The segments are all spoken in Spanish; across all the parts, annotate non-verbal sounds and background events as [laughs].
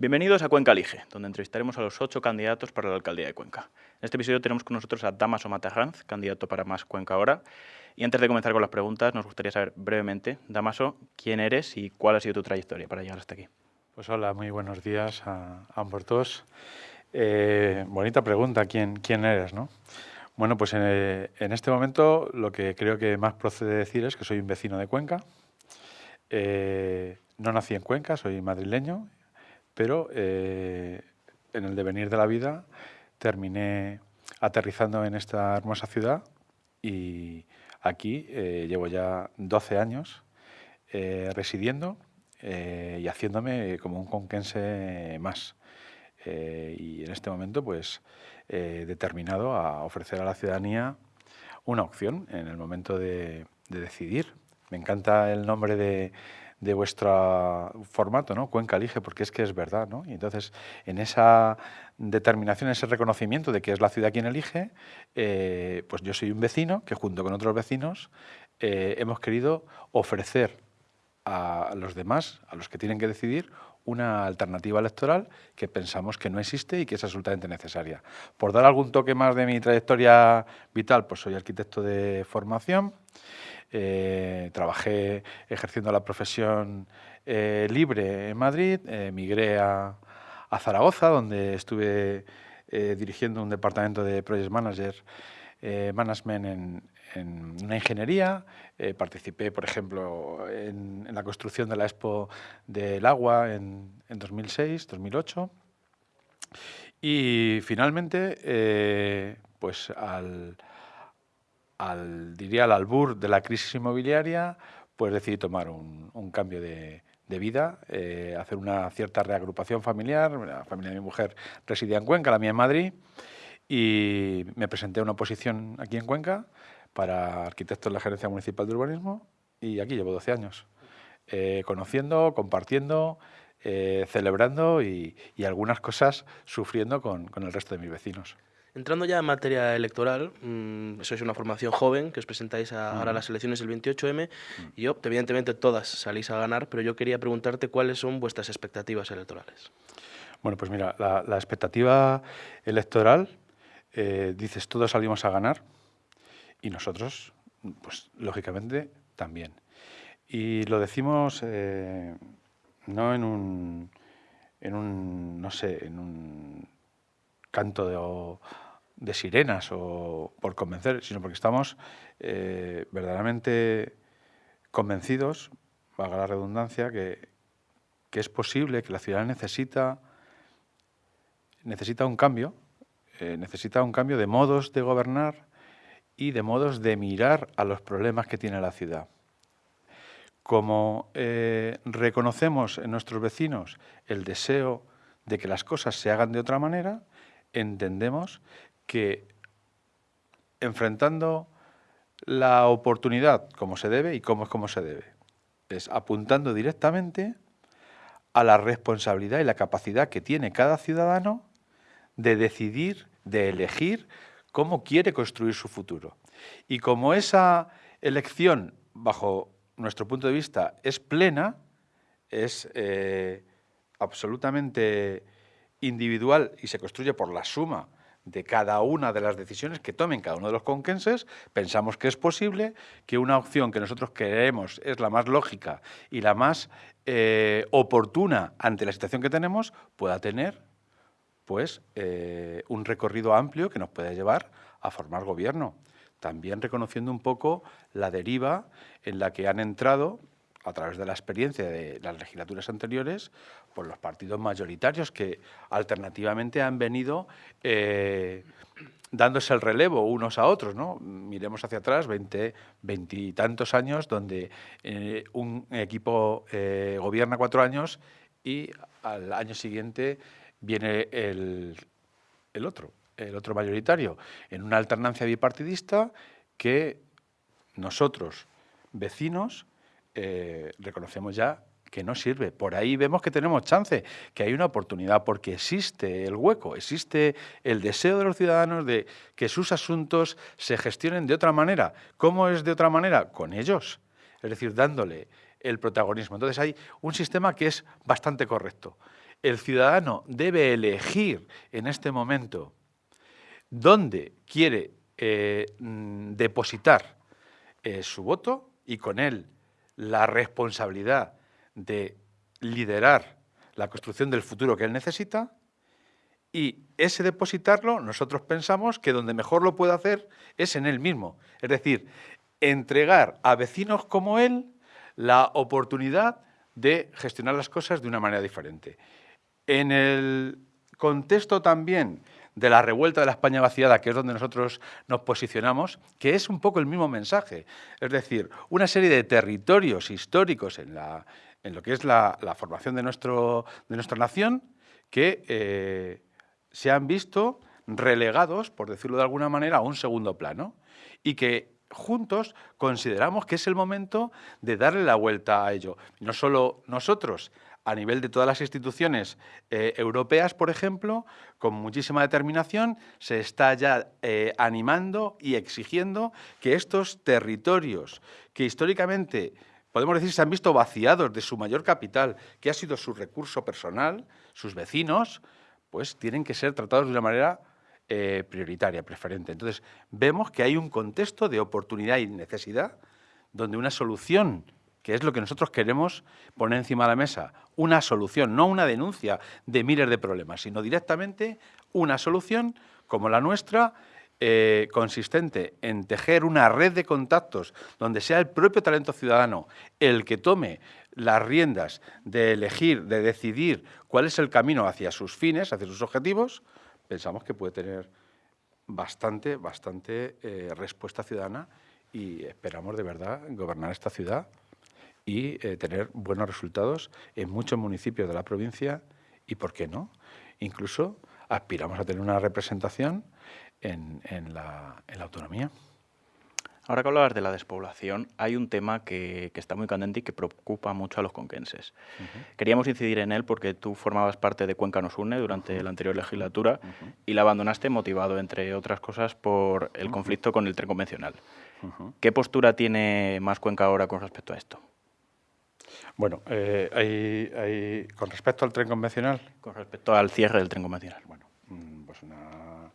Bienvenidos a Cuenca Elige, donde entrevistaremos a los ocho candidatos para la alcaldía de Cuenca. En este episodio tenemos con nosotros a Damaso Matarranz, candidato para Más Cuenca Ahora. Y antes de comenzar con las preguntas, nos gustaría saber brevemente, Damaso, quién eres y cuál ha sido tu trayectoria para llegar hasta aquí. Pues hola, muy buenos días a, ambos dos. Eh, bonita pregunta, ¿quién, quién eres? ¿no? Bueno, pues en, este momento lo que creo que más procede decir es que soy un vecino de Cuenca. Eh, no nací en Cuenca, soy madrileño, pero eh, en el devenir de la vida terminé aterrizando en esta hermosa ciudad y aquí eh, llevo ya 12 años eh, residiendo y haciéndome como un conquense más. y en este momento, pues, determinado a ofrecer a la ciudadanía una opción en el momento de decidir. Me encanta el nombre de, de vuestro formato, ¿no? Cuenca elige, porque es que es verdad, ¿no? Y entonces, en esa determinación, ese reconocimiento de que es la ciudad quien elige, eh, pues yo soy un vecino que junto con otros vecinos eh, hemos querido ofrecer a los demás, a los que tienen que decidir, una alternativa electoral que pensamos que no existe y que es absolutamente necesaria. Por dar algún toque más de mi trayectoria vital, pues soy arquitecto de formación, eh, trabajé ejerciendo la profesión eh, libre en Madrid, eh, migré a, Zaragoza, donde estuve dirigiendo un departamento de Project Manager, Management en, una ingeniería. participé, por ejemplo, en, la construcción de la Expo del Agua en, en 2006, 2008. Y finalmente, pues al, al, diría, al albur de la crisis inmobiliaria, pues decidí tomar un, cambio de, vida, eh, hacer una cierta reagrupación familiar. La familia de mi mujer residía en Cuenca, la mía en Madrid, y me presenté a una oposición aquí en Cuenca para arquitecto en la Gerencia Municipal de Urbanismo, y aquí llevo 12 años, eh, conociendo, compartiendo, eh, celebrando y, algunas cosas sufriendo con el resto de mis vecinos. Entrando ya en materia electoral, mmm, sois una formación joven que os presentáis a, ahora a las elecciones del 28M y yo, evidentemente todas salís a ganar, pero yo quería preguntarte cuáles son vuestras expectativas electorales. Bueno, pues mira, la, expectativa electoral, eh, dices, todos salimos a ganar y nosotros, pues lógicamente, también. Y lo decimos eh, no en un, en un, no sé, en un canto de, sirenas o por convencer, sino porque estamos eh, verdaderamente convencidos, valga la redundancia, que, es posible, que la ciudad necesita, necesita un cambio, eh, necesita un cambio de modos de gobernar y de modos de mirar a los problemas que tiene la ciudad. Como eh, reconocemos en nuestros vecinos el deseo de que las cosas se hagan de otra manera, entendemos que enfrentando la oportunidad como se debe y cómo es como se debe, es apuntando directamente a la responsabilidad y la capacidad que tiene cada ciudadano de decidir, de elegir cómo quiere construir su futuro. Y como esa elección, bajo nuestro punto de vista, es plena, es eh, absolutamente individual y se construye por la suma de cada una de las decisiones que tomen cada uno de los conquenses, pensamos que es posible que una opción que nosotros creemos es la más lógica y la más eh, oportuna ante la situación que tenemos, pueda tener pues, un recorrido amplio que nos pueda llevar a formar gobierno. También reconociendo un poco la deriva en la que han entrado a través de la experiencia de las legislaturas anteriores, por los partidos mayoritarios que alternativamente han venido eh, dándose el relevo unos a otros. ¿no? Miremos hacia atrás, veinte, veintitantos años, donde eh, un equipo gobierna cuatro años y al año siguiente viene el, el otro, el otro mayoritario, en una alternancia bipartidista que nosotros, vecinos, eh, reconocemos ya que no sirve. Por ahí vemos que tenemos chance, que hay una oportunidad, porque existe el hueco, existe el deseo de los ciudadanos de que sus asuntos se gestionen de otra manera. ¿Cómo es de otra manera? Con ellos, es decir, dándole el protagonismo. Entonces hay un sistema que es bastante correcto. El ciudadano debe elegir en este momento dónde quiere eh, mm, depositar eh, su voto y con él la responsabilidad de liderar la construcción del futuro que él necesita y ese depositarlo nosotros pensamos que donde mejor lo puede hacer es en él mismo. Es decir, entregar a vecinos como él la oportunidad de gestionar las cosas de una manera diferente. En el contexto también de la revuelta de la España vaciada, que es donde nosotros nos posicionamos, que es un poco el mismo mensaje. Es decir, una serie de territorios históricos en, la, en lo que es la, formación de, nuestro, de nuestra nación que eh, se han visto relegados, por decirlo de alguna manera, a un segundo plano y que juntos consideramos que es el momento de darle la vuelta a ello. No solo nosotros, a nivel de todas las instituciones eh, europeas, por ejemplo, con muchísima determinación, se está ya eh, animando y exigiendo que estos territorios que históricamente, podemos decir, se han visto vaciados de su mayor capital, que ha sido su recurso personal, sus vecinos, pues tienen que ser tratados de una manera eh, prioritaria, preferente. Entonces, vemos que hay un contexto de oportunidad y necesidad donde una solución, que es lo que nosotros queremos poner encima de la mesa, una solución, no una denuncia de miles de problemas, sino directamente una solución como la nuestra, eh, consistente en tejer una red de contactos donde sea el propio talento ciudadano el que tome las riendas de elegir, de decidir cuál es el camino hacia sus fines, hacia sus objetivos, pensamos que puede tener bastante, bastante eh, respuesta ciudadana y esperamos de verdad gobernar esta ciudad y eh, tener buenos resultados en muchos municipios de la provincia y, ¿por qué no? Incluso aspiramos a tener una representación en la autonomía. Ahora que hablabas de la despoblación, hay un tema que, está muy candente y que preocupa mucho a los conquenses. Queríamos incidir en él porque tú formabas parte de Cuenca Nos Une durante la anterior legislatura y la abandonaste motivado, entre otras cosas, por el conflicto con el tren convencional. ¿Qué postura tiene Más Cuenca ahora con respecto a esto? Bueno, eh, con respecto al tren convencional. Con respecto al cierre del tren convencional. Bueno, mm, pues una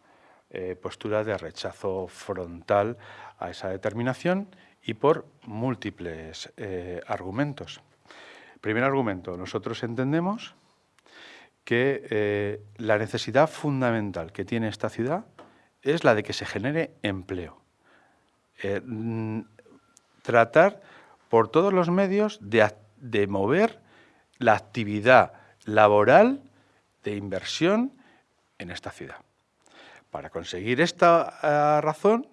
eh, postura de rechazo frontal a esa determinación y por múltiples eh, argumentos. Primer argumento, nosotros entendemos que la necesidad fundamental que tiene esta ciudad es la de que se genere empleo. Mm, tratar por todos los medios de, de mover la actividad laboral de inversión en esta ciudad. Para conseguir esta razón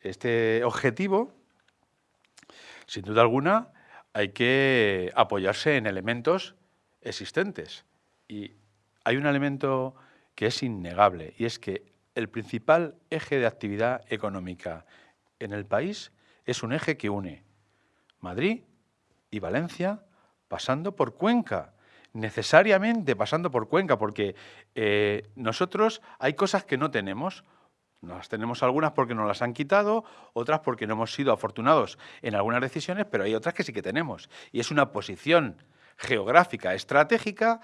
este objetivo, sin duda alguna, hay que apoyarse en elementos existentes. Y hay un elemento que es innegable, y es que el principal eje de actividad económica en el país es un eje que une Madrid y Valencia pasando por Cuenca, necesariamente pasando por Cuenca, porque eh, nosotros hay cosas que no tenemos, las tenemos algunas porque nos las han quitado, otras porque no hemos sido afortunados en algunas decisiones, pero hay otras que sí que tenemos. Y es una posición geográfica estratégica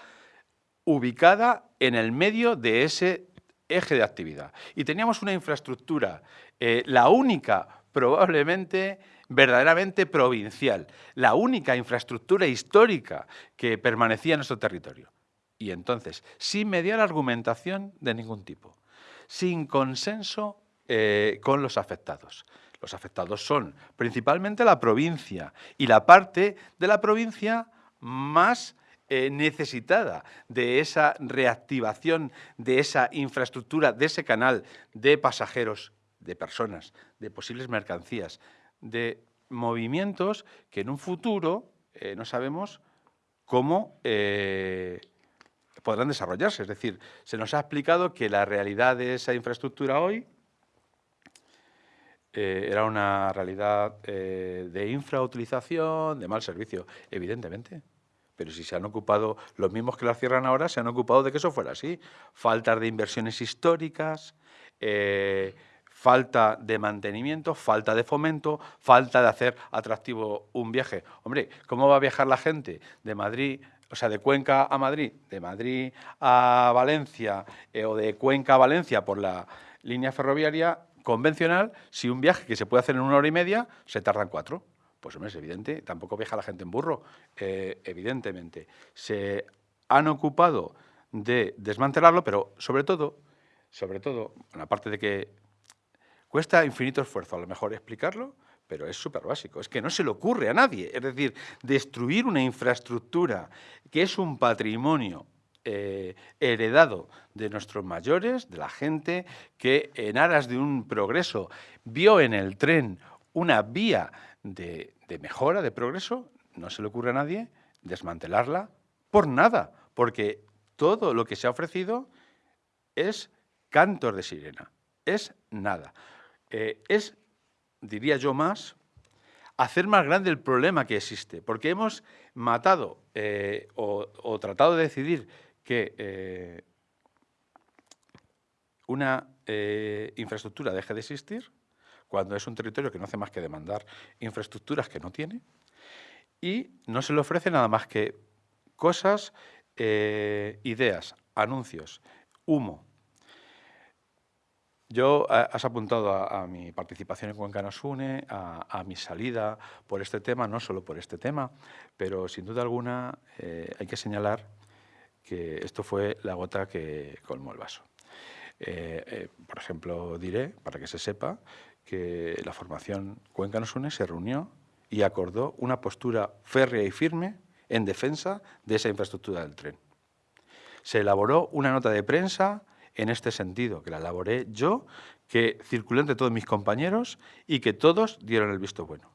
ubicada en el medio de ese eje de actividad. Y teníamos una infraestructura, eh, la única probablemente verdaderamente provincial, la única infraestructura histórica que permanecía en nuestro territorio. Y entonces, sin mediar argumentación de ningún tipo sin consenso eh, con los afectados. Los afectados son principalmente la provincia y la parte de la provincia más eh, necesitada de esa reactivación, de esa infraestructura, de ese canal de pasajeros, de personas, de posibles mercancías, de movimientos que en un futuro eh, no sabemos cómo podrán desarrollarse. Es decir, se nos ha explicado que la realidad de esa infraestructura hoy eh, era una realidad eh, de infrautilización, de mal servicio, evidentemente. Pero si se han ocupado, los mismos que la cierran ahora, se han ocupado de que eso fuera así. Faltas de inversiones históricas, eh, falta de mantenimiento, falta de fomento, falta de hacer atractivo un viaje. Hombre, ¿cómo va a viajar la gente de Madrid o sea, de Cuenca a Madrid, de Madrid a Valencia eh, o de Cuenca a Valencia por la línea ferroviaria convencional, si un viaje que se puede hacer en una hora y media, se tarda cuatro. Pues hombre, es evidente, tampoco viaja la gente en burro, eh, evidentemente. Se han ocupado de desmantelarlo, pero sobre todo, sobre todo, aparte de que cuesta infinito esfuerzo a lo mejor explicarlo, pero es súper básico, es que no se le ocurre a nadie. Es decir, destruir una infraestructura que es un patrimonio eh, heredado de nuestros mayores, de la gente que en aras de un progreso vio en el tren una vía de, de mejora, de progreso, no se le ocurre a nadie desmantelarla por nada, porque todo lo que se ha ofrecido es cantos de sirena, es nada. Eh, es, diría yo más, hacer más grande el problema que existe, porque hemos matado eh, o, tratado de decidir que eh, una infraestructura deje de existir, cuando es un territorio que no hace más que demandar infraestructuras que no tiene, y no se le ofrece nada más que cosas, ideas, anuncios, humo, yo, has apuntado a, mi participación en Cuenca nos une, a, mi salida por este tema, no solo por este tema, pero sin duda alguna eh, hay que señalar que esto fue la gota que colmó el vaso. Eh, eh, por ejemplo, diré, para que se sepa, que la formación Cuenca nos une se reunió y acordó una postura férrea y firme en defensa de esa infraestructura del tren. Se elaboró una nota de prensa en este sentido, que la elaboré yo, que circuló entre todos mis compañeros y que todos dieron el visto bueno.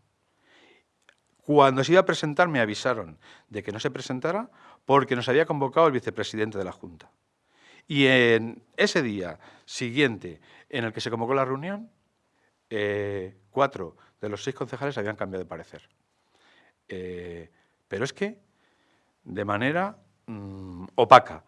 Cuando se iba a presentar me avisaron de que no se presentara porque nos había convocado el vicepresidente de la Junta. Y en ese día siguiente en el que se convocó la reunión, eh, cuatro de los seis concejales habían cambiado de parecer. Eh, pero es que de manera mm, opaca,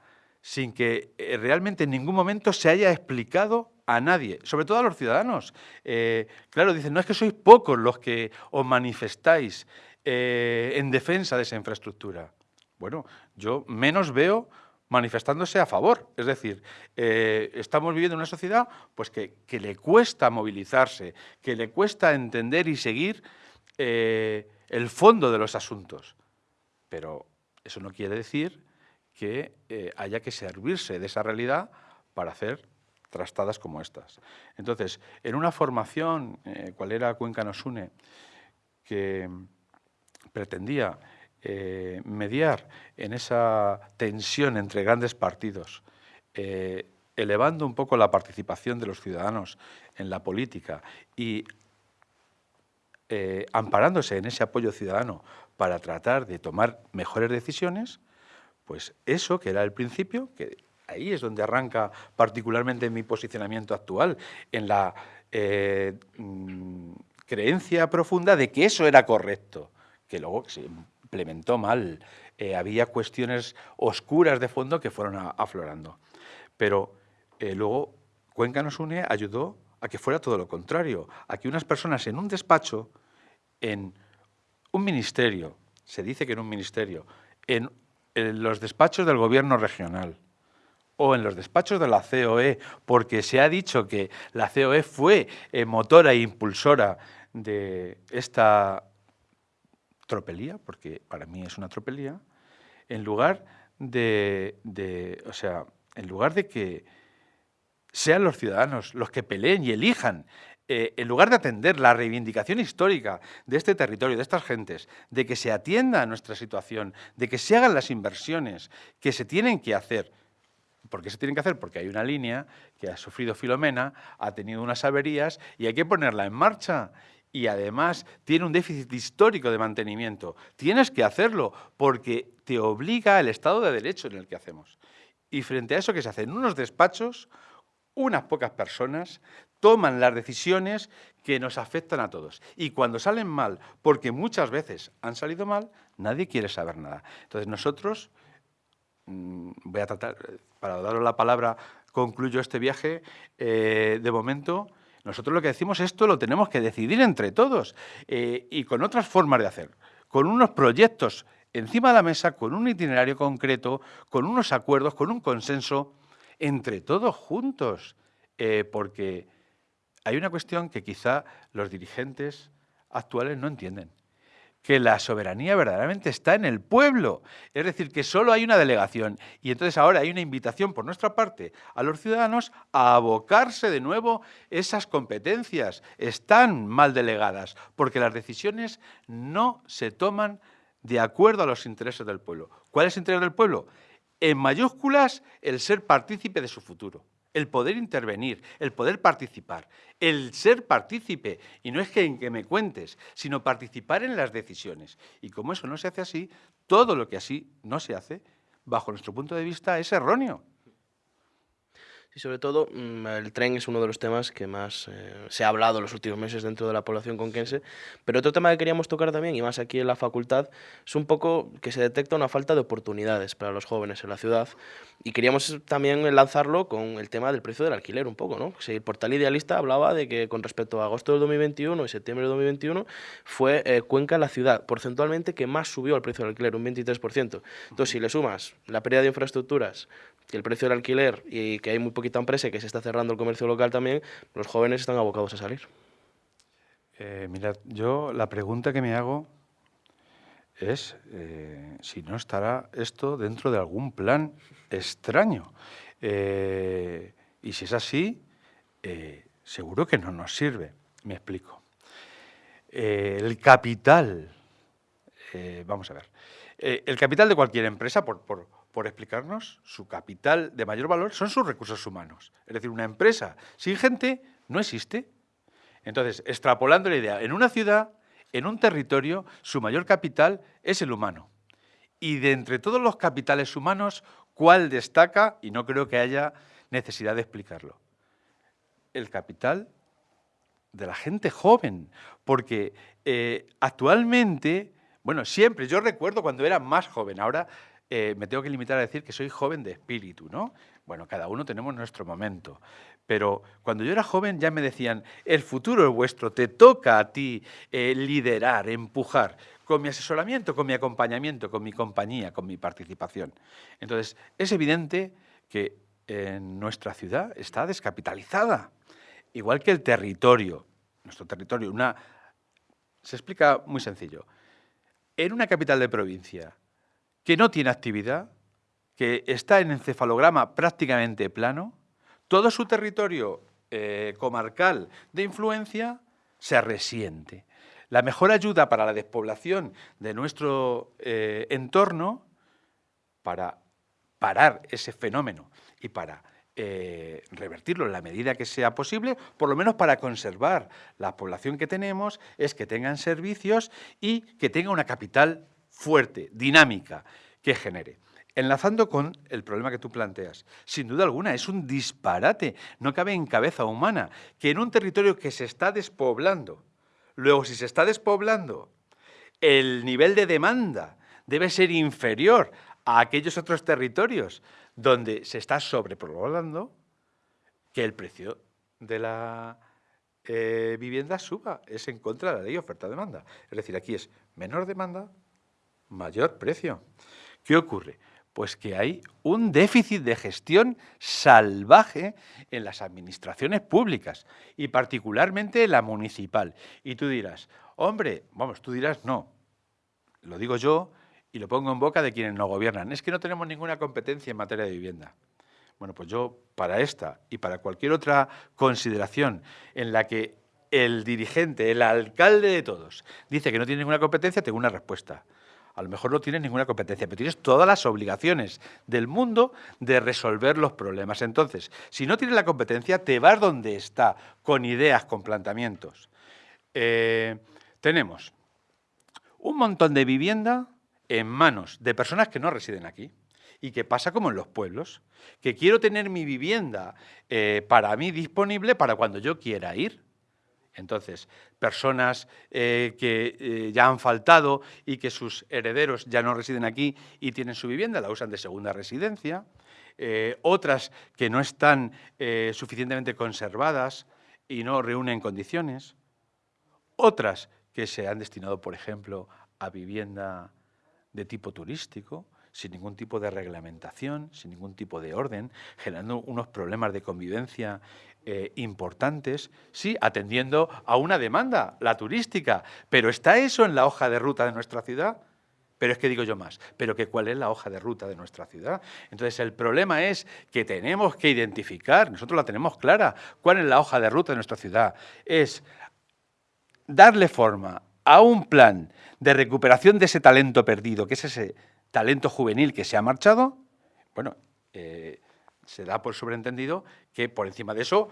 sin que eh, realmente en ningún momento se haya explicado a nadie, sobre todo a los ciudadanos. Eh, claro, dicen, no es que sois pocos los que os manifestáis eh, en defensa de esa infraestructura. Bueno, yo menos veo manifestándose a favor. Es decir, estamos viviendo en una sociedad pues, que, que, le cuesta movilizarse, que le cuesta entender y seguir el fondo de los asuntos. Pero eso no quiere decir que eh, haya que servirse de esa realidad para hacer trastadas como estas. Entonces, en una formación, eh, cual era Cuenca nos une, que pretendía eh, mediar en esa tensión entre grandes partidos, elevando un poco la participación de los ciudadanos en la política y amparándose en ese apoyo ciudadano para tratar de tomar mejores decisiones, pues eso, que era el principio, que ahí es donde arranca particularmente mi posicionamiento actual, en la eh, mm, creencia profunda de que eso era correcto, que luego se implementó mal. Eh, había cuestiones oscuras de fondo que fueron aflorando. Pero eh, luego Cuenca nos une ayudó a que fuera todo lo contrario, a que unas personas en un despacho, en un ministerio, se dice que en un ministerio, en en los despachos del gobierno regional o en los despachos de la COE, porque se ha dicho que la COE fue eh, motora e impulsora de esta tropelía, porque para mí es una tropelía, en lugar de, de, o sea, en lugar de que sean los ciudadanos los que peleen y elijan eh, en lugar de atender la reivindicación histórica de este territorio, de estas gentes, de que se atienda a nuestra situación, de que se hagan las inversiones que se tienen que hacer, ¿Por qué se tienen que hacer? Porque hay una línea que ha sufrido Filomena, ha tenido unas averías y hay que ponerla en marcha. Y además tiene un déficit histórico de mantenimiento. Tienes que hacerlo porque te obliga el Estado de Derecho en el que hacemos. Y frente a eso que se hace en unos despachos, unas pocas personas toman las decisiones que nos afectan a todos. Y cuando salen mal, porque muchas veces han salido mal, nadie quiere saber nada. Entonces nosotros, mm, voy a tratar, para daros la palabra, concluyo este viaje, eh, de momento, nosotros lo que decimos, esto lo tenemos que decidir entre todos eh, y con otras formas de hacer, con unos proyectos encima de la mesa con un itinerario concreto, con unos acuerdos, con un consenso entre todos juntos, eh, porque hay una cuestión que quizá los dirigentes actuales no entienden que la soberanía verdaderamente está en el pueblo. Es decir, que solo hay una delegación. Y entonces ahora hay una invitación por nuestra parte a los ciudadanos a abocarse de nuevo esas competencias. Están mal delegadas, porque las decisiones no se toman de acuerdo a los intereses del pueblo. ¿Cuál es el interés del pueblo? En mayúsculas, el ser partícipe de su futuro el poder intervenir, el poder participar, el ser partícipe, y no es que, en que me cuentes, sino participar en las decisiones. Y como eso no se hace así, todo lo que así no se hace, bajo nuestro punto de vista, es erróneo. Y sobre todo, mm, el tren es uno de los temas que más eh, se ha hablado en los últimos meses dentro de la población conquense. Pero otro tema que queríamos tocar también, y más aquí en la facultad, es un poco que se detecta una falta de oportunidades para los jóvenes en la ciudad. Y queríamos también lanzarlo con el tema del precio del alquiler un poco, ¿no? el portal Idealista hablaba de que con respecto a agosto del 2021 y septiembre del 2021 fue eh, Cuenca la ciudad porcentualmente que más subió el precio del alquiler, un 23%. Entonces, si le sumas la pérdida de infraestructuras, el precio del alquiler y que hay muy poquita empresa y que se está cerrando el comercio local también, los jóvenes están abocados a salir. Eh, mirad, yo la pregunta que me hago es eh, si no estará esto dentro de algún plan extraño. Eh, y si es así, seguro que no nos sirve. Me explico. el capital, vamos a ver, el capital de cualquier empresa, por, por por explicarnos, su capital de mayor valor son sus recursos humanos. Es decir, una empresa sin gente no existe. Entonces, extrapolando la idea, en una ciudad, en un territorio, su mayor capital es el humano. Y de entre todos los capitales humanos, ¿cuál destaca? Y no creo que haya necesidad de explicarlo. El capital de la gente joven, porque eh, actualmente, bueno, siempre, yo recuerdo cuando era más joven, ahora eh, me tengo que limitar a decir que soy joven de espíritu, ¿no? Bueno, cada uno tenemos nuestro momento. Pero cuando yo era joven ya me decían, el futuro es vuestro, te toca a ti eh, liderar, empujar, con mi asesoramiento, con mi acompañamiento, con mi compañía, con mi participación. Entonces, es evidente que en nuestra ciudad está descapitalizada, igual que el territorio, nuestro territorio. Una, se explica muy sencillo. En una capital de provincia, que no tiene actividad, que está en encefalograma prácticamente plano, todo su territorio eh, comarcal de influencia se resiente. La mejor ayuda para la despoblación de nuestro eh, entorno, para parar ese fenómeno y para eh, revertirlo en la medida que sea posible, por lo menos para conservar la población que tenemos, es que tengan servicios y que tenga una capital fuerte, dinámica, que genere. Enlazando con el problema que tú planteas, sin duda alguna es un disparate, no cabe en cabeza humana, que en un territorio que se está despoblando, luego si se está despoblando, el nivel de demanda debe ser inferior a aquellos otros territorios donde se está sobrepoblando, que el precio de la eh, vivienda suba. Es en contra de la ley oferta-demanda. Es decir, aquí es menor demanda, mayor precio. ¿Qué ocurre? Pues que hay un déficit de gestión salvaje en las administraciones públicas y particularmente en la municipal. Y tú dirás, hombre, vamos, tú dirás no. Lo digo yo y lo pongo en boca de quienes no gobiernan. Es que no tenemos ninguna competencia en materia de vivienda. Bueno, pues yo para esta y para cualquier otra consideración en la que el dirigente, el alcalde de todos, dice que no tiene ninguna competencia, tengo una respuesta a lo mejor no tienes ninguna competencia, pero tienes todas las obligaciones del mundo de resolver los problemas. Entonces, si no tienes la competencia, te vas donde está, con ideas, con planteamientos. Eh, tenemos un montón de vivienda en manos de personas que no residen aquí y que pasa como en los pueblos, que quiero tener mi vivienda eh, para mí disponible para cuando yo quiera ir. Entonces, personas eh, que eh, ya han faltado y que sus herederos ya no residen aquí y tienen su vivienda, la usan de segunda residencia. Eh, otras que no están suficientemente conservadas y no reúnen condiciones. Otras que se han destinado, por ejemplo, a vivienda de tipo turístico, sin ningún tipo de reglamentación, sin ningún tipo de orden, generando unos problemas de convivencia eh, importantes, sí, atendiendo a una demanda, la turística. Pero ¿está eso en la hoja de ruta de nuestra ciudad? Pero es que digo yo más, pero que cuál es la hoja de ruta de nuestra ciudad. Entonces el problema es que tenemos que identificar, nosotros la tenemos clara, cuál es la hoja de ruta de nuestra ciudad. Es darle forma a un plan de recuperación de ese talento perdido, que es ese talento juvenil que se ha marchado, bueno, eh, se da por sobreentendido que por encima de eso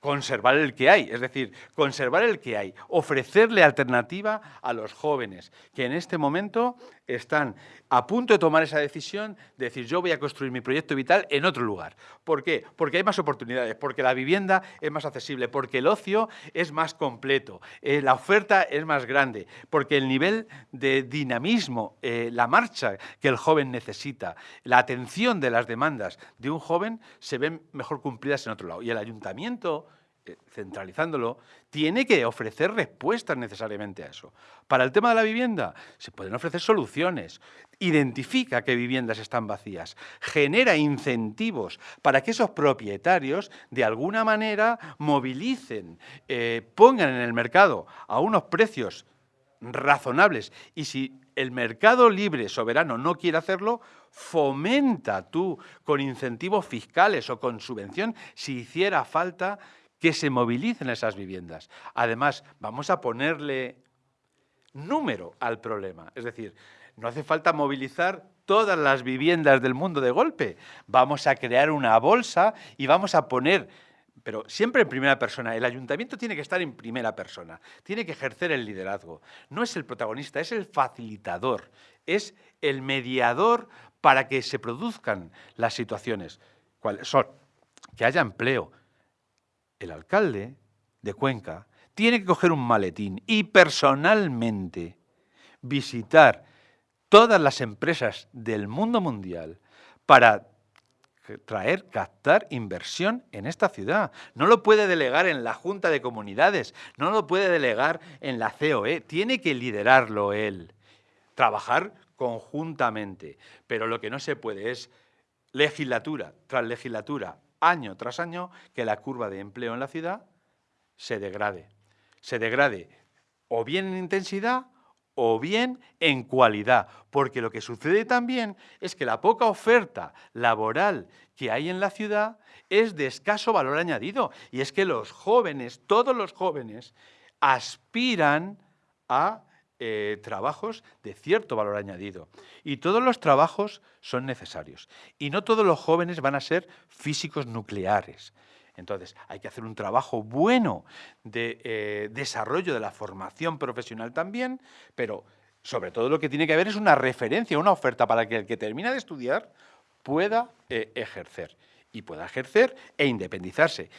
conservar el que hay, es decir, conservar el que hay, ofrecerle alternativa a los jóvenes que en este momento están a punto de tomar esa decisión de decir yo voy a construir mi proyecto vital en otro lugar. ¿Por qué? Porque hay más oportunidades, porque la vivienda es más accesible, porque el ocio es más completo, eh, la oferta es más grande, porque el nivel de dinamismo, eh, la marcha que el joven necesita, la atención de las demandas de un joven se ven mejor cumplidas en otro lado. Y el ayuntamiento centralizándolo, tiene que ofrecer respuestas necesariamente a eso. Para el tema de la vivienda, se pueden ofrecer soluciones. Identifica qué viviendas están vacías. Genera incentivos para que esos propietarios, de alguna manera, movilicen, eh, pongan en el mercado a unos precios razonables. Y si el mercado libre, soberano, no quiere hacerlo, fomenta tú con incentivos fiscales o con subvención, si hiciera falta, que se movilicen esas viviendas. Además, vamos a ponerle número al problema. Es decir, no hace falta movilizar todas las viviendas del mundo de golpe. Vamos a crear una bolsa y vamos a poner, pero siempre en primera persona. El ayuntamiento tiene que estar en primera persona, tiene que ejercer el liderazgo. No es el protagonista, es el facilitador, es el mediador para que se produzcan las situaciones. ¿Cuáles son? Que haya empleo, el alcalde de Cuenca tiene que coger un maletín y personalmente visitar todas las empresas del mundo mundial para traer, captar inversión en esta ciudad. No lo puede delegar en la Junta de Comunidades, no lo puede delegar en la COE, tiene que liderarlo él, trabajar conjuntamente. Pero lo que no se puede es legislatura tras legislatura, año tras año que la curva de empleo en la ciudad se degrade. Se degrade o bien en intensidad o bien en cualidad, porque lo que sucede también es que la poca oferta laboral que hay en la ciudad es de escaso valor añadido, y es que los jóvenes, todos los jóvenes, aspiran a eh, trabajos de cierto valor añadido. Y todos los trabajos son necesarios. Y no todos los jóvenes van a ser físicos nucleares. Entonces, hay que hacer un trabajo bueno de eh, desarrollo de la formación profesional también, pero sobre todo lo que tiene que haber es una referencia, una oferta para que el que termina de estudiar pueda eh, ejercer y pueda ejercer e independizarse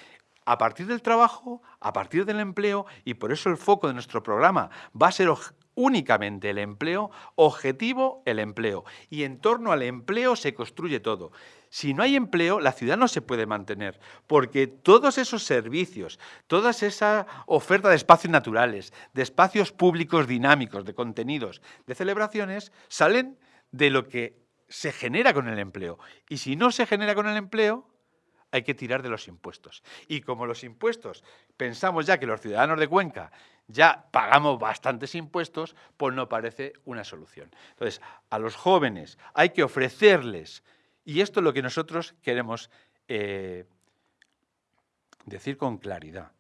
a partir del trabajo, a partir del empleo, y por eso el foco de nuestro programa va a ser únicamente el empleo, objetivo el empleo. Y en torno al empleo se construye todo. Si no hay empleo, la ciudad no se puede mantener, porque todos esos servicios, toda esa oferta de espacios naturales, de espacios públicos dinámicos, de contenidos, de celebraciones, salen de lo que se genera con el empleo. Y si no se genera con el empleo, hay que tirar de los impuestos. Y como los impuestos, pensamos ya que los ciudadanos de Cuenca ya pagamos bastantes impuestos, pues no parece una solución. Entonces, a los jóvenes hay que ofrecerles, y esto es lo que nosotros queremos eh, decir con claridad,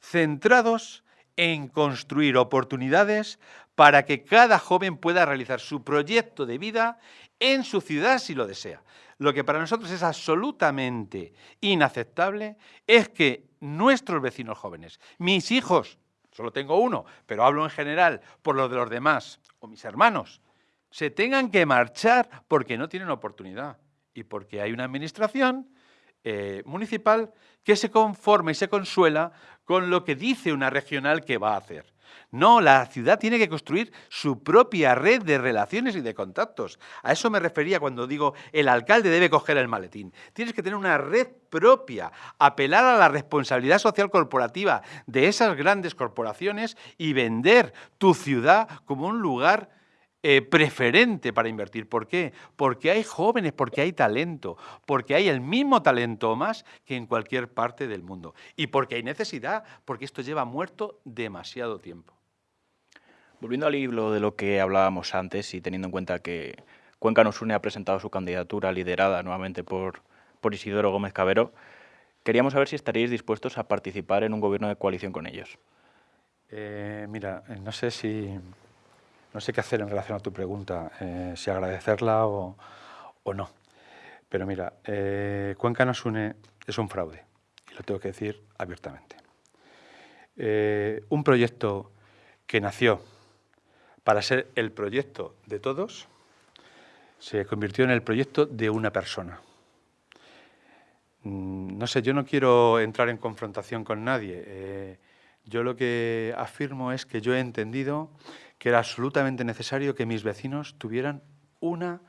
centrados en construir oportunidades para que cada joven pueda realizar su proyecto de vida en su ciudad si lo desea. Lo que para nosotros es absolutamente inaceptable es que nuestros vecinos jóvenes, mis hijos, solo tengo uno, pero hablo en general por lo de los demás, o mis hermanos, se tengan que marchar porque no tienen oportunidad y porque hay una administración eh, municipal que se conforma y se consuela con lo que dice una regional que va a hacer. No, la ciudad tiene que construir su propia red de relaciones y de contactos. A eso me refería cuando digo el alcalde debe coger el maletín. Tienes que tener una red propia, apelar a la responsabilidad social corporativa de esas grandes corporaciones y vender tu ciudad como un lugar eh, preferente para invertir. ¿Por qué? Porque hay jóvenes, porque hay talento, porque hay el mismo talento más que en cualquier parte del mundo. Y porque hay necesidad, porque esto lleva muerto demasiado tiempo. Volviendo al libro de lo que hablábamos antes y teniendo en cuenta que Cuenca nos une ha presentado su candidatura liderada nuevamente por, por Isidoro Gómez Cabero, queríamos saber si estaríais dispuestos a participar en un gobierno de coalición con ellos. Eh, mira, eh, no sé si no sé qué hacer en relación a tu pregunta, eh, si agradecerla o, no. Pero mira, Cuenca nos une es un fraude, y lo tengo que decir abiertamente. un proyecto que nació para ser el proyecto de todos, se convirtió en el proyecto de una persona. Mm, no sé, yo no quiero entrar en confrontación con nadie. Yo lo que afirmo es que yo he entendido que era absolutamente necesario que mis vecinos tuvieran una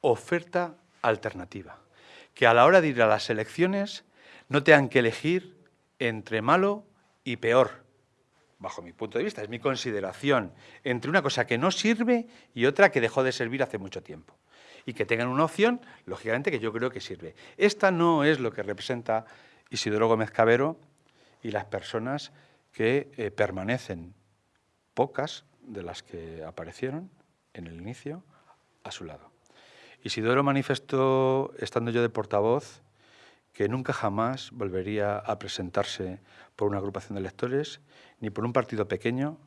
oferta alternativa. Que a la hora de ir a las elecciones no tengan que elegir entre malo y peor, bajo mi punto de vista, es mi consideración, entre una cosa que no sirve y otra que dejó de servir hace mucho tiempo. Y que tengan una opción, lógicamente, que yo creo que sirve. Esta no es lo que representa Isidoro Gómez Cabero y las personas que eh, permanecen, pocas de las que aparecieron en el inicio, a su lado. Isidoro manifestó, estando yo de portavoz, que nunca jamás volvería a presentarse por una agrupación de electores ni por un partido pequeño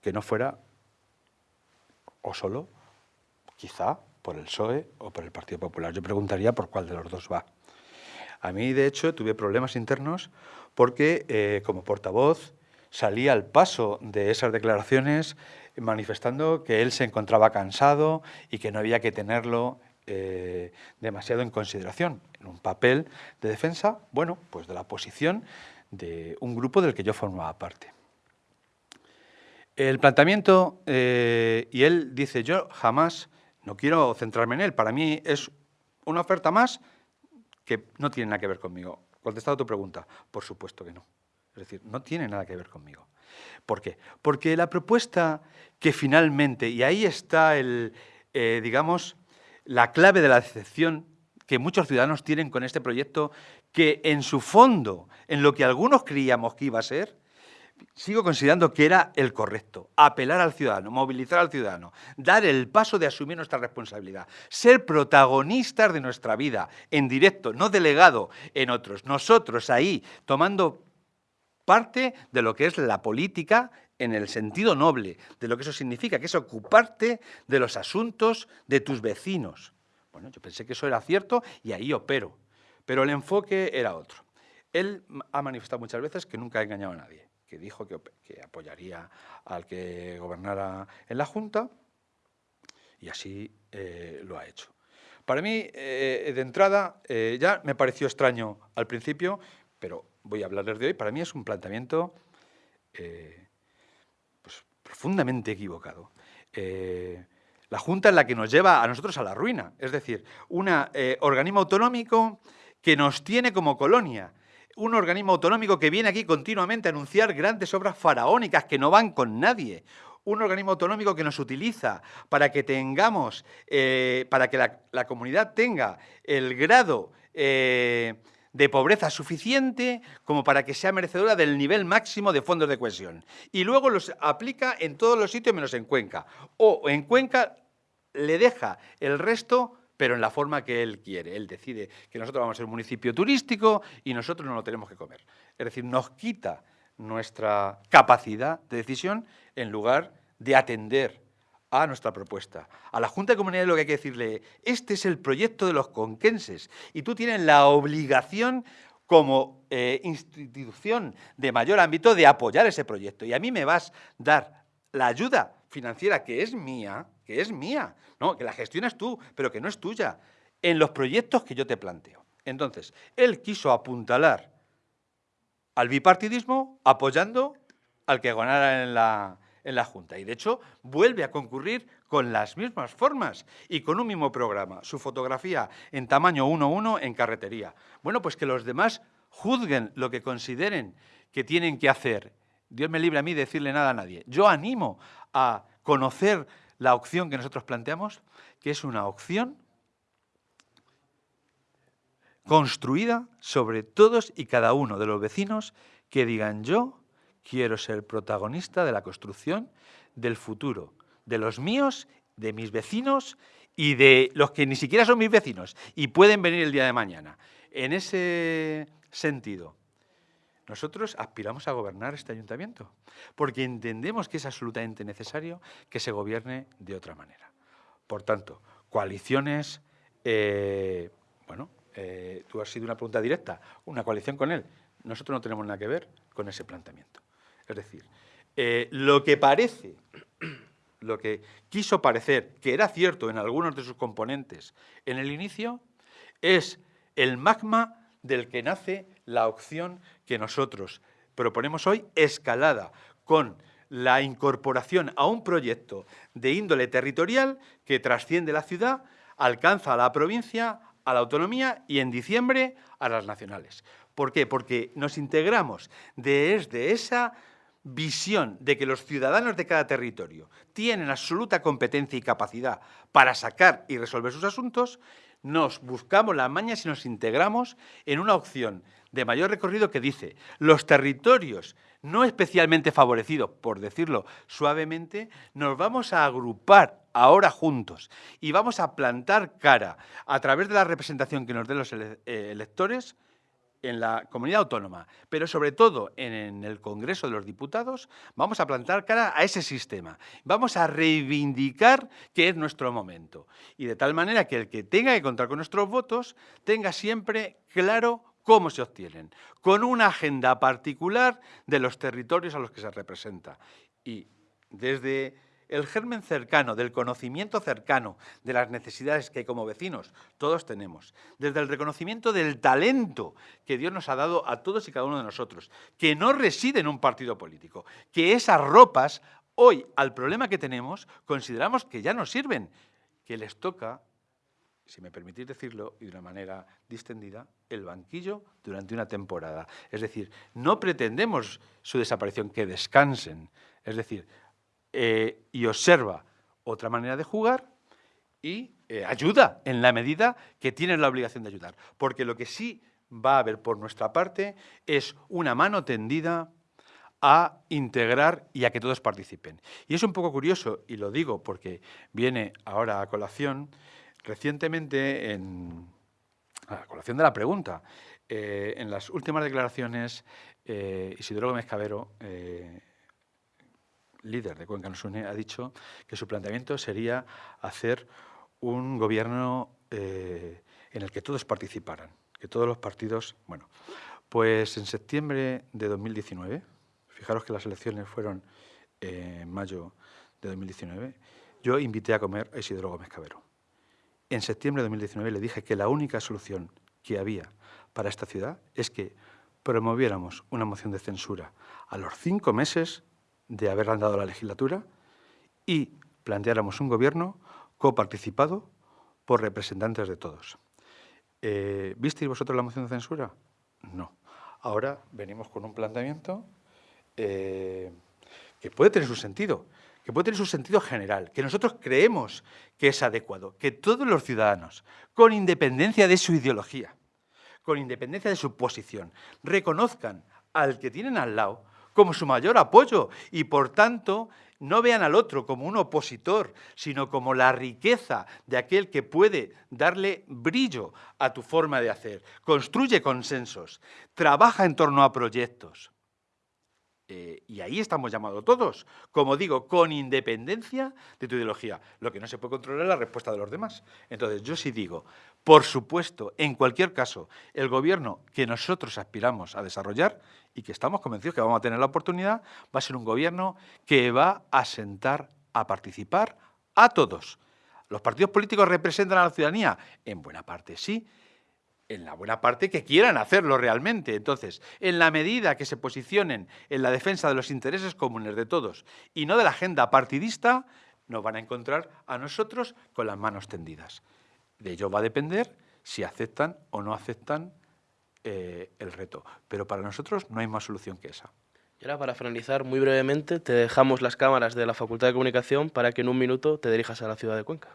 que no fuera o solo, quizá, por el PSOE o por el Partido Popular. Yo preguntaría por cuál de los dos va. A mí, de hecho, tuve problemas internos porque eh, como portavoz salía al paso de esas declaraciones manifestando que él se encontraba cansado y que no había que tenerlo eh, demasiado en consideración en un papel de defensa, bueno, pues de la posición de un grupo del que yo formaba parte. El planteamiento, eh, y él dice, yo jamás, no quiero centrarme en él, para mí es una oferta más que no tiene nada que ver conmigo. Contestado tu pregunta, por supuesto que no. Es decir, no tiene nada que ver conmigo. ¿Por qué? Porque la propuesta que finalmente, y ahí está el, eh, digamos, la clave de la decepción que muchos ciudadanos tienen con este proyecto, que en su fondo, en lo que algunos creíamos que iba a ser, sigo considerando que era el correcto. Apelar al ciudadano, movilizar al ciudadano, dar el paso de asumir nuestra responsabilidad, ser protagonistas de nuestra vida, en directo, no delegado en otros. Nosotros ahí, tomando parte de lo que es la política en el sentido noble, de lo que eso significa, que es ocuparte de los asuntos de tus vecinos. Bueno, yo pensé que eso era cierto y ahí opero, pero el enfoque era otro. Él ha manifestado muchas veces que nunca ha engañado a nadie que dijo que, apoyaría al que gobernara en la Junta y así eh, lo ha hecho. Para mí, eh, de entrada, eh, ya me pareció extraño al principio, pero voy a hablarles de hoy. Para mí es un planteamiento pues, profundamente equivocado. la Junta es la que nos lleva a nosotros a la ruina, es decir, un organismo autonómico que nos tiene como colonia, un organismo autonómico que viene aquí continuamente a anunciar grandes obras faraónicas que no van con nadie. Un organismo autonómico que nos utiliza para que tengamos, eh, para que la, comunidad tenga el grado eh, de pobreza suficiente como para que sea merecedora del nivel máximo de fondos de cohesión. Y luego los aplica en todos los sitios menos en Cuenca. O en Cuenca le deja el resto pero en la forma que él quiere. Él decide que nosotros vamos a ser un municipio turístico y nosotros no lo tenemos que comer. Es decir, nos quita nuestra capacidad de decisión en lugar de atender a nuestra propuesta. A la Junta de Comunidades lo que hay que decirle, este es el proyecto de los conquenses y tú tienes la obligación como eh, institución de mayor ámbito de apoyar ese proyecto. Y a mí me vas a dar la ayuda financiera que es mía, que es mía, no, que la gestionas tú, pero que no es tuya, en los proyectos que yo te planteo. Entonces, él quiso apuntalar al bipartidismo apoyando al que ganara en la, en la Junta. Y de hecho, vuelve a concurrir con las mismas formas y con un mismo programa. Su fotografía en tamaño 1-1 en carretería. Bueno, pues que los demás juzguen lo que consideren que tienen que hacer. Dios me libre a mí de decirle nada a nadie. Yo animo a conocer la opción que nosotros planteamos, que es una opción construida sobre todos y cada uno de los vecinos que digan yo quiero ser protagonista de la construcción del futuro, de los míos, de mis vecinos y de los que ni siquiera son mis vecinos y pueden venir el día de mañana. En ese sentido, nosotros aspiramos a gobernar este ayuntamiento, porque entendemos que es absolutamente necesario que se gobierne de otra manera. Por tanto, coaliciones, eh, bueno, eh, tú has sido una pregunta directa, una coalición con él. Nosotros no tenemos nada que ver con ese planteamiento. Es decir, eh, lo que parece, lo que quiso parecer que era cierto en algunos de sus componentes en el inicio, es el magma del que nace la opción que nosotros proponemos hoy, escalada con la incorporación a un proyecto de índole territorial que trasciende la ciudad, alcanza a la provincia, a la autonomía y en diciembre a las nacionales. ¿Por qué? Porque nos integramos desde esa visión de que los ciudadanos de cada territorio tienen absoluta competencia y capacidad para sacar y resolver sus asuntos, nos buscamos las mañas y nos integramos en una opción de mayor recorrido que dice los territorios no especialmente favorecidos, por decirlo suavemente, nos vamos a agrupar ahora juntos y vamos a plantar cara a través de la representación que nos den los eh, electores en la comunidad autónoma, pero sobre todo en, el Congreso de los Diputados, vamos a plantar cara a ese sistema. Vamos a reivindicar que es nuestro momento. Y de tal manera que el que tenga que contar con nuestros votos tenga siempre claro cómo se obtienen, con una agenda particular de los territorios a los que se representa. Y desde el germen cercano, del conocimiento cercano de las necesidades que como vecinos todos tenemos, desde el reconocimiento del talento que Dios nos ha dado a todos y cada uno de nosotros, que no reside en un partido político, que esas ropas hoy al problema que tenemos consideramos que ya no sirven, que les toca, si me permitís decirlo y de una manera distendida, el banquillo durante una temporada. Es decir, no pretendemos su desaparición, que descansen. Es decir, eh, y observa otra manera de jugar y eh, ayuda en la medida que tiene la obligación de ayudar. Porque lo que sí va a haber por nuestra parte es una mano tendida a integrar y a que todos participen. Y es un poco curioso, y lo digo porque viene ahora a colación, recientemente, en, a colación de la pregunta, eh, en las últimas declaraciones, Isidoro Gómez Cabero, líder de Cuenca Nos Une, ha dicho que su planteamiento sería hacer un gobierno eh, en el que todos participaran, que todos los partidos... Bueno, pues en septiembre de 2019, fijaros que las elecciones fueron en mayo de 2019, yo invité a comer a Isidoro Gómez Cabero. En septiembre de 2019 le dije que la única solución que había para esta ciudad es que promoviéramos una moción de censura a los cinco meses de haber andado la legislatura y planteáramos un gobierno coparticipado por representantes de todos. Eh, ¿Visteis vosotros la moción de censura? No. Ahora venimos con un planteamiento eh, que puede tener su sentido, que puede tener su sentido general, que nosotros creemos que es adecuado, que todos los ciudadanos, con independencia de su ideología, con independencia de su posición, reconozcan al que tienen al lado como su mayor apoyo y por tanto no vean al otro como un opositor, sino como la riqueza de aquel que puede darle brillo a tu forma de hacer. Construye consensos, trabaja en torno a proyectos. Eh, y ahí estamos llamados todos, como digo, con independencia de tu ideología. Lo que no se puede controlar es la respuesta de los demás. Entonces, yo sí digo, por supuesto, en cualquier caso, el gobierno que nosotros aspiramos a desarrollar y que estamos convencidos que vamos a tener la oportunidad, va a ser un gobierno que va a sentar a participar a todos. ¿Los partidos políticos representan a la ciudadanía? En buena parte sí, en la buena parte que quieran hacerlo realmente. Entonces, en la medida que se posicionen en la defensa de los intereses comunes de todos y no de la agenda partidista, nos van a encontrar a nosotros con las manos tendidas. De ello va a depender si aceptan o no aceptan eh, el reto. Pero para nosotros no hay más solución que esa. Y ahora, para finalizar, muy brevemente, te dejamos las cámaras de la Facultad de Comunicación para que en un minuto te dirijas a la ciudad de Cuenca.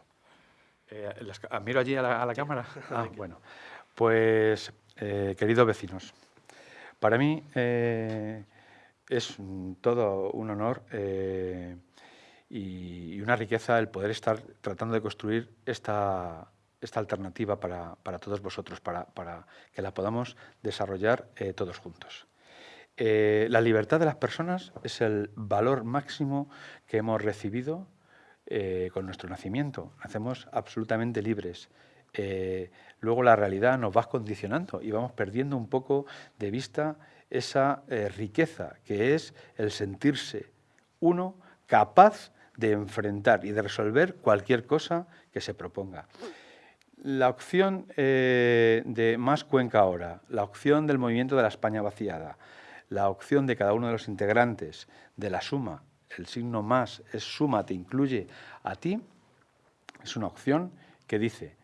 Eh, las- ah, ¿Miro allí a la, a la cámara? [laughs] Ah, bueno. Pues, eh, queridos vecinos, para mí eh, es todo un honor y, y una riqueza el poder estar tratando de construir esta, esta alternativa para, para todos vosotros, para, para que la podamos desarrollar eh, todos juntos. Eh, la libertad de las personas es el valor máximo que hemos recibido eh, con nuestro nacimiento. Nacemos absolutamente libres. Luego la realidad nos va condicionando y vamos perdiendo un poco de vista esa riqueza que es el sentirse uno capaz de enfrentar y de resolver cualquier cosa que se proponga. La opción eh, de Más Cuenca ahora, la opción del movimiento de la España vaciada, la opción de cada uno de los integrantes de la suma, el signo más es suma, te incluye a ti, es una opción que dice,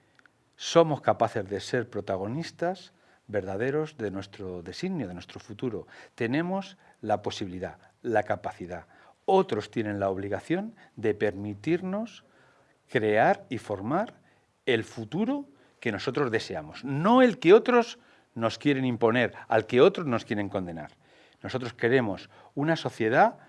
somos capaces de ser protagonistas verdaderos de nuestro designio, de nuestro futuro. Tenemos la posibilidad, la capacidad. Otros tienen la obligación de permitirnos crear y formar el futuro que nosotros deseamos, no el que otros nos quieren imponer, al que otros nos quieren condenar. Nosotros queremos una sociedad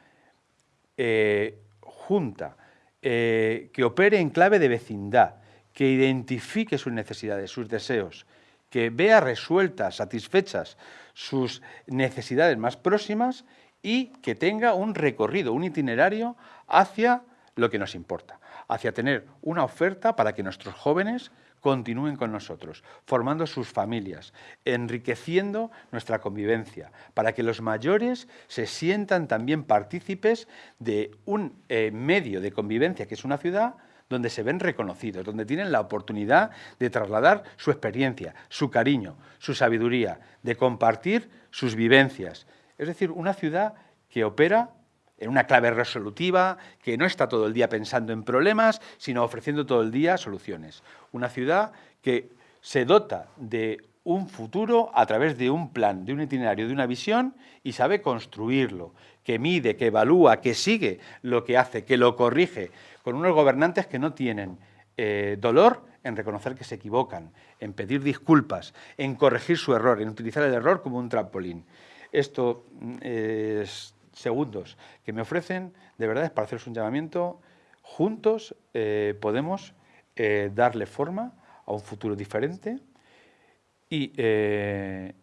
eh, junta, eh, que opere en clave de vecindad, que identifique sus necesidades, sus deseos, que vea resueltas, satisfechas sus necesidades más próximas y que tenga un recorrido, un itinerario hacia lo que nos importa, hacia tener una oferta para que nuestros jóvenes continúen con nosotros, formando sus familias, enriqueciendo nuestra convivencia, para que los mayores se sientan también partícipes de un eh, medio de convivencia que es una ciudad donde se ven reconocidos, donde tienen la oportunidad de trasladar su experiencia, su cariño, su sabiduría, de compartir sus vivencias. Es decir, una ciudad que opera en una clave resolutiva, que no está todo el día pensando en problemas, sino ofreciendo todo el día soluciones. Una ciudad que se dota de un futuro a través de un plan, de un itinerario, de una visión y sabe construirlo, que mide, que evalúa, que sigue lo que hace, que lo corrige, con unos gobernantes que no tienen eh, dolor en reconocer que se equivocan, en pedir disculpas, en corregir su error, en utilizar el error como un trampolín. Esto mm, es segundos que me ofrecen, de verdad, es para haceros un llamamiento. Juntos eh, podemos eh, darle forma a un futuro diferente y eh,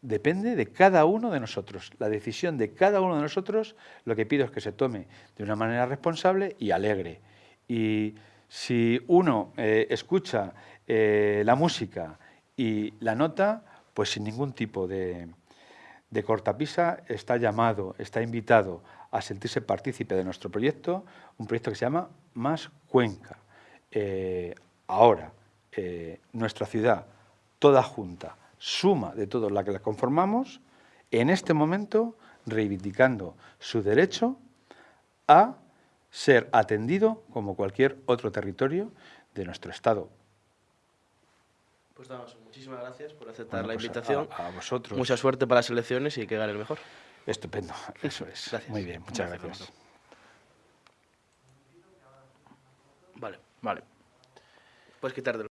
depende de cada uno de nosotros. La decisión de cada uno de nosotros, lo que pido es que se tome de una manera responsable y alegre. Y si uno escucha la música y la nota, pues sin ningún tipo de, de cortapisa está llamado, está invitado a sentirse partícipe de nuestro proyecto, un proyecto que se llama Más Cuenca. Eh, ahora, eh, nuestra ciudad, toda junta, suma de todos la que la conformamos, en este momento reivindicando su derecho a ser atendido como cualquier otro territorio de nuestro Estado. Pues Damaso, muchísimas gracias por aceptar Bueno, la pues invitación. a vosotros. Mucha suerte para las elecciones y que gane el mejor. Estupendo, eso es. Gracias. Muy bien, muchas Gracias, gracias. Vale, Vale. puedes quitarte